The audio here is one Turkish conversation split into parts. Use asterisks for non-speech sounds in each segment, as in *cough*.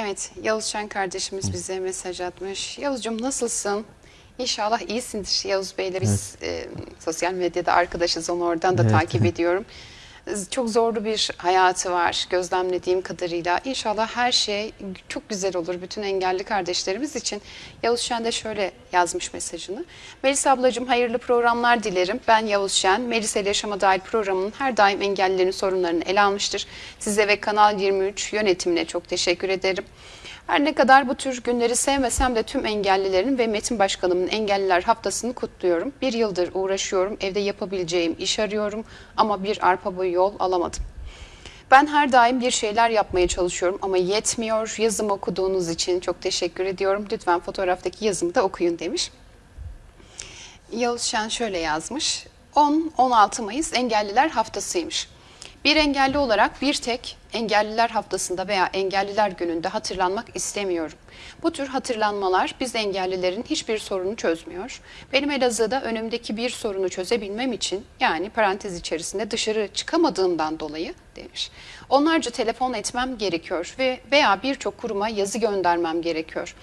Evet, Yavuz Şen kardeşimiz bize mesaj atmış. Yavuzcuğum nasılsın? İnşallah iyisindir Yavuz Bey'le biz e, sosyal medyada arkadaşız onu oradan da Evet. takip *laughs* ediyorum. Çok zorlu bir hayatı var gözlemlediğim kadarıyla. İnşallah her şey çok güzel olur bütün engelli kardeşlerimiz için. Yavuz Şen de şöyle yazmış mesajını. Melis ablacığım hayırlı programlar dilerim. Ben Yavuz Şen. Melis ile Yaşama Dair programının her daim engellilerin sorunlarını ele almıştır. Size ve Kanal 23 yönetimine çok teşekkür ederim. Her ne kadar bu tür günleri sevmesem de tüm engellilerin ve Metin Başkanımın Engelliler Haftası'nı kutluyorum. Bir yıldır uğraşıyorum, evde yapabileceğim iş arıyorum ama bir arpa boyu yol alamadım. Ben her daim bir şeyler yapmaya çalışıyorum ama yetmiyor. Yazımı okuduğunuz için çok teşekkür ediyorum. Lütfen fotoğraftaki yazımı da okuyun demiş. Yavuz şöyle yazmış. 10-16 Mayıs Engelliler Haftasıymış. Bir engelli olarak bir tek Engelliler Haftası'nda veya Engelliler Günü'nde hatırlanmak istemiyorum. Bu tür hatırlanmalar biz engellilerin hiçbir sorunu çözmüyor. Benim Elazığ'da önümdeki bir sorunu çözebilmem için yani parantez içerisinde dışarı çıkamadığımdan dolayı demiş. Onlarca telefon etmem gerekiyor ve veya birçok kuruma yazı göndermem gerekiyor.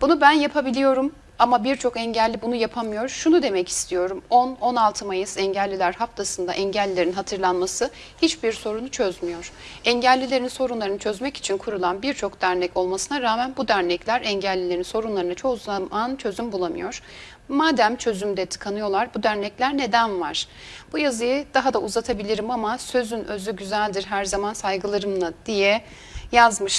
Bunu ben yapabiliyorum ama birçok engelli bunu yapamıyor. Şunu demek istiyorum. 10-16 Mayıs Engelliler Haftası'nda engellilerin hatırlanması hiçbir sorunu çözmüyor. Engellilerin sorunlarını çözmek için kurulan birçok dernek olmasına rağmen bu dernekler engellilerin sorunlarına çoğu zaman çözüm bulamıyor. Madem çözümde tıkanıyorlar bu dernekler neden var? Bu yazıyı daha da uzatabilirim ama sözün özü güzeldir her zaman saygılarımla diye yazmış.